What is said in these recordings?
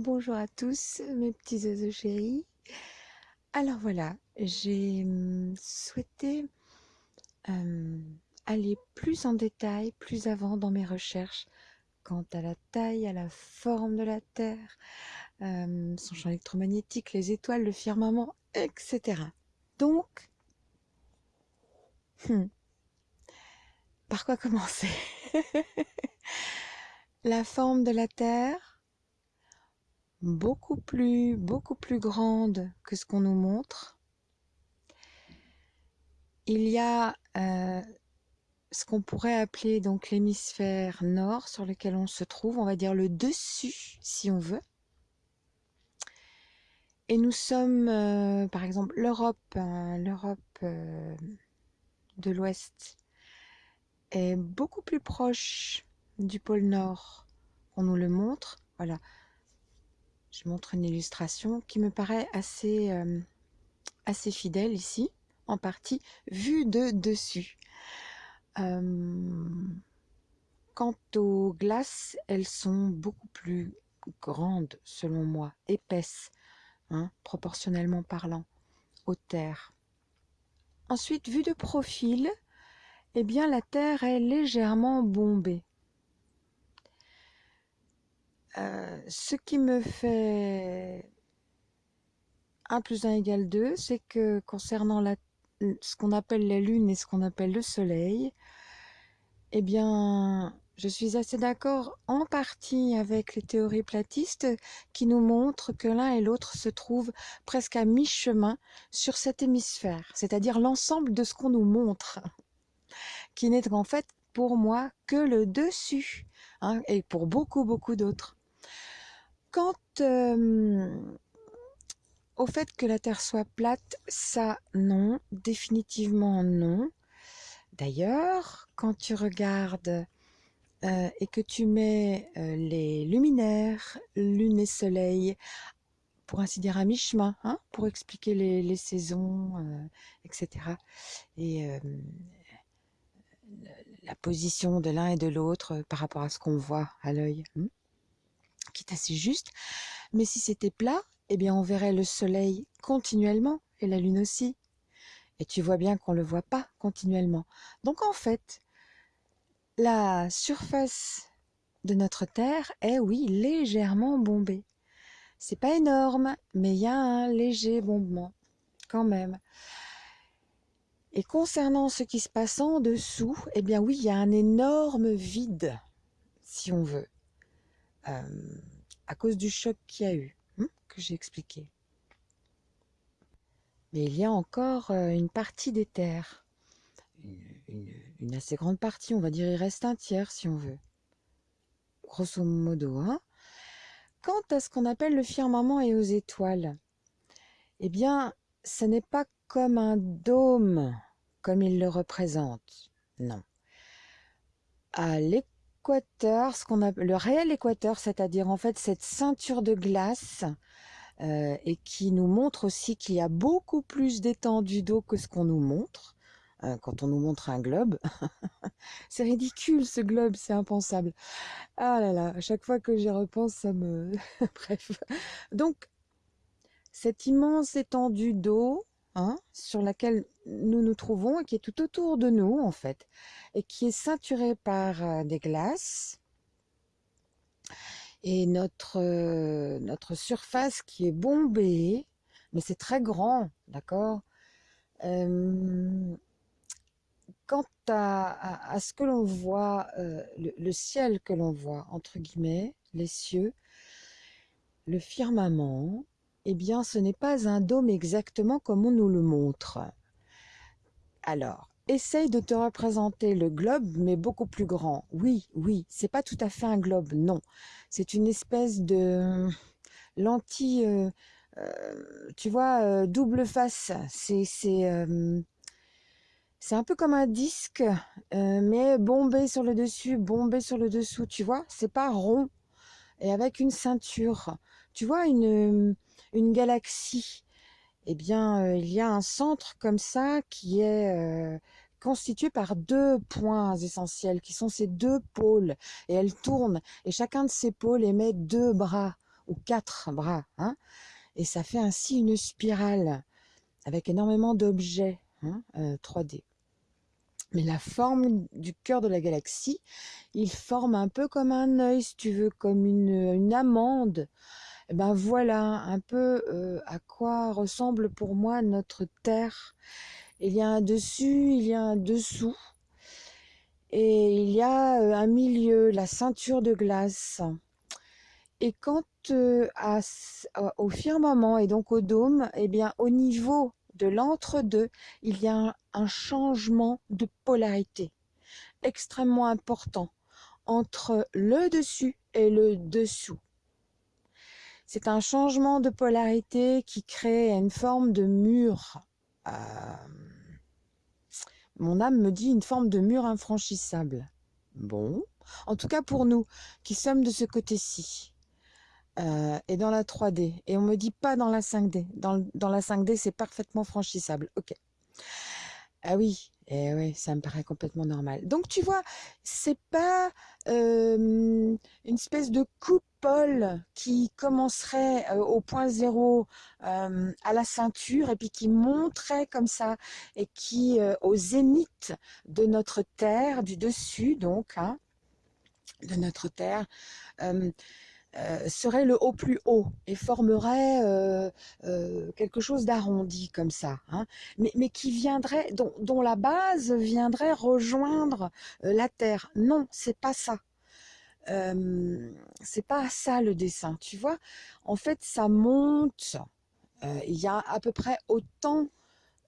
Bonjour à tous mes petits oiseaux chéris. Alors voilà, j'ai hum, souhaité euh, aller plus en détail, plus avant dans mes recherches quant à la taille, à la forme de la Terre, euh, son champ électromagnétique, les étoiles, le firmament, etc. Donc, par quoi commencer? La forme de la Terre, beaucoup plus, beaucoup plus grande que ce qu'on nous montre. Il y a euh, ce qu'on pourrait appeler donc l'hémisphère nord sur lequel on se trouve, on va dire le dessus si on veut. Et nous sommes, euh, par exemple, l'Europe, hein, l'Europe euh, de l'Ouest est beaucoup plus proche du pôle Nord qu'on nous le montre. Voilà, je montre une illustration qui me paraît assez, euh, fidèle ici, en partie vue de dessus. quant aux glaces, elles sont beaucoup plus grandes selon moi, épaisses, hein, proportionnellement parlant, aux terres. Ensuite, vue de profil, eh bien la Terre est légèrement bombée. Euh, ce qui me fait 1 plus 1 égale 2, c'est que concernant ce qu'on appelle la Lune et ce qu'on appelle le Soleil, eh bien, je suis assez d'accord en partie avec les théories platistes qui nous montrent que l'un et l'autre se trouvent presque à mi-chemin sur cet hémisphère, c'est-à-dire l'ensemble de ce qu'on nous montre, qui n'est en fait pour moi que le dessus, hein, et pour beaucoup, beaucoup d'autres. Quant euh, au fait que la Terre soit plate, ça non, définitivement non. D'ailleurs, quand tu regardes euh, et que tu mets euh, les luminaires, lune et soleil, pour ainsi dire à mi-chemin, hein, pour expliquer les, saisons, etc. Et la position de l'un et de l'autre par rapport à ce qu'on voit à l'œil. Hein qui est assez juste. Mais si c'était plat, eh bien on verrait le soleil continuellement et la lune aussi. Et tu vois bien qu'on ne le voit pas continuellement. Donc en fait, la surface de notre Terre est, oui, légèrement bombée. C'est pas énorme, mais il y a un léger bombement, quand même. Et concernant ce qui se passe en dessous, eh bien oui, il y a un énorme vide, si on veut. Euh, à cause du choc qu'il y a eu, hein, que j'ai expliqué. Mais il y a encore euh, une partie des terres, une, assez grande partie, on va dire il reste un tiers si on veut, grosso modo. Hein. Quant à ce qu'on appelle le firmament et aux étoiles, eh bien, ce n'est pas comme un dôme, comme il le représente, non. À ce qu'on appelle le réel équateur, c'est-à-dire en fait cette ceinture de glace euh, et qui nous montre aussi qu'il y a beaucoup plus d'étendue d'eau que ce qu'on nous montre euh, quand on nous montre un globe. c'est ridicule ce globe, c'est impensable. Ah là là, à chaque fois que j'y repense, ça me... Bref. Donc, cette immense étendue d'eau, Sur laquelle nous nous trouvons et qui est tout autour de nous en fait et qui est ceinturée par euh, des glaces. Et notre, euh, notre surface qui est bombée mais c'est très grand d'accord? Euh, quant à, ce que l'on voit le, ciel que l'on voit entre guillemets les cieux le firmament eh bien, ce n'est pas un dôme exactement comme on nous le montre. Alors, essaye de te représenter le globe, mais beaucoup plus grand. Oui, oui, c'est pas tout à fait un globe, non. C'est une espèce de lentille, euh, euh, tu vois, euh, double face. C'est c'est c'est un peu comme un disque, mais bombé sur le dessus, bombé sur le dessous, tu vois. C'est pas rond et avec une ceinture. Tu vois une une galaxie, eh bien, euh, il y a un centre comme ça qui est euh, constitué par deux points essentiels, qui sont ces deux pôles, et elle tourne, et chacun de ces pôles émet deux bras ou quatre bras. Hein, et ça fait ainsi une spirale avec énormément d'objets 3D. Hein, Mais la forme du cœur de la galaxie, il forme un peu comme un œil, si tu veux, comme une amande. Eh ben voilà un peu à quoi ressemble pour moi notre Terre. Il y a un dessus, il y a un dessous. Et il y a un milieu, la ceinture de glace. Et quant à, au firmament et donc au dôme, eh bien au niveau de l'entre-deux, il y a un, changement de polarité extrêmement important entre le dessus et le dessous. C'est un changement de polarité qui crée une forme de mur. Euh, mon âme me dit une forme de mur infranchissable. Bon, en tout cas pour nous qui sommes de ce côté-ci. Euh, et dans la 3D. Et on me dit pas dans la 5D. Dans, dans la 5D, c'est parfaitement franchissable. Ok. Ah oui, et eh oui, ça me paraît complètement normal. Donc tu vois, c'est pas une espèce de coupole qui commencerait au point zéro à la ceinture et puis qui monterait comme ça et qui au zénith de notre terre, du dessus donc, hein, de notre terre, euh, serait le haut plus haut et formerait euh, euh, quelque chose d'arrondi comme ça, hein. mais, qui viendrait, dont, la base viendrait rejoindre la terre. Non, c'est pas ça. c'est pas ça le dessin, tu vois. En fait, ça monte. Il y a à peu près autant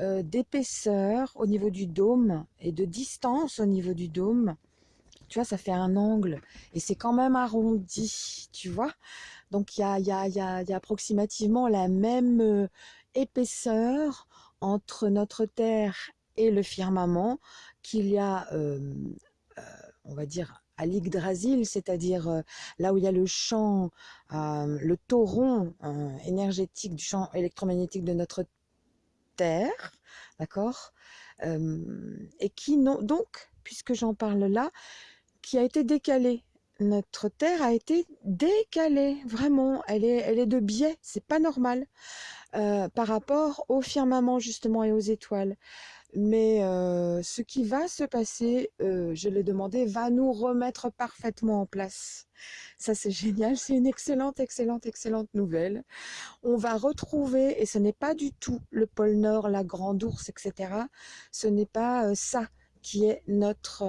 d'épaisseur au niveau du dôme et de distance au niveau du dôme tu vois, ça fait un angle et c'est quand même arrondi, tu vois. Donc il y a, y, a, y, a, approximativement la même euh, épaisseur entre notre Terre et le firmament qu'il y a, euh, euh, on va dire, à l'Yggdrasil, c'est-à-dire là où il y a le champ, le tauron énergétique du champ électromagnétique de notre Terre, d'accord Et qui, non, donc, puisque j'en parle là, qui a été décalée. Notre Terre a été décalée, vraiment. Elle est, elle est de biais, c'est pas normal euh, par rapport au firmament justement et aux étoiles. Mais euh, ce qui va se passer, euh, je l'ai demandé, va nous remettre parfaitement en place. Ça c'est génial, c'est une excellente, excellente, excellente nouvelle. On va retrouver, et ce n'est pas du tout le pôle Nord, la Grande Ourse, etc. Ce n'est pas ça qui est notre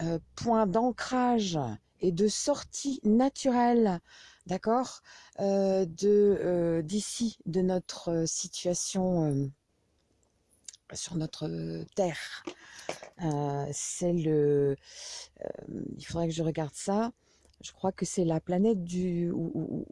euh, point d'ancrage et de sortie naturelle, d'accord, euh, de euh, d'ici, de notre situation sur notre terre. c'est le, il faudrait que je regarde ça. Je crois que c'est la planète du ou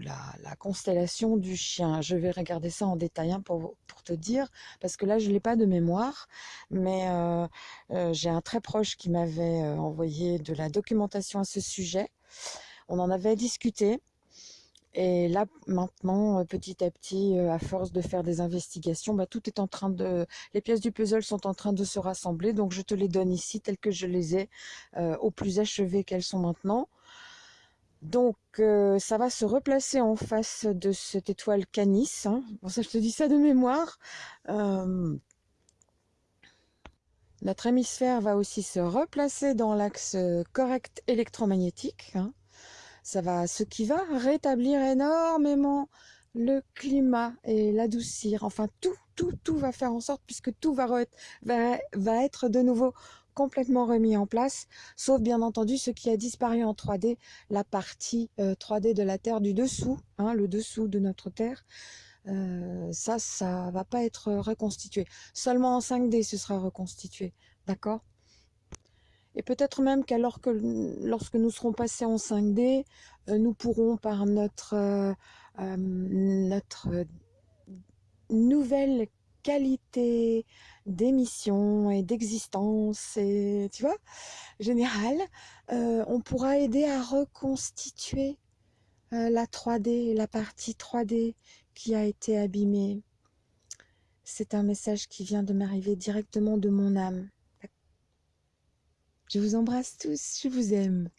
la, constellation du chien. Je vais regarder ça en détail hein, pour, pour te dire, parce que là, je ne l'ai pas de mémoire, mais euh, euh, j'ai un très proche qui m'avait euh, envoyé de la documentation à ce sujet. On en avait discuté. Et là, maintenant, petit à petit, à force de faire des investigations, bah, tout est en train de... Les pièces du puzzle sont en train de se rassembler. Donc, je te les donne ici, telles que je les ai, au plus achevées qu'elles sont maintenant. Donc, euh, ça va se replacer en face de cette étoile Canis. Hein. Bon, ça, je te dis ça de mémoire. Euh, notre hémisphère va aussi se replacer dans l'axe correct électromagnétique. Hein. Ça va, ce qui va rétablir énormément le climat et l'adoucir. Enfin, tout, tout, tout va faire en sorte, puisque tout va, va, va être de nouveau complètement remis en place, sauf bien entendu ce qui a disparu en 3D, la partie 3D euh, de la Terre du dessous, hein, le dessous de notre Terre. Euh, ça, ça va pas être reconstitué. Seulement en 5D, ce sera reconstitué. D'accord? Et peut-être même qu'alors que lorsque nous serons passés en 5D, euh, nous pourrons par notre, notre nouvelle qualité d'émission et d'existence et tu vois général euh, on pourra aider à reconstituer euh, la 3D la partie 3D qui a été abîmée. C'est un message qui vient de m'arriver directement de mon âme. Je vous embrasse tous je vous aime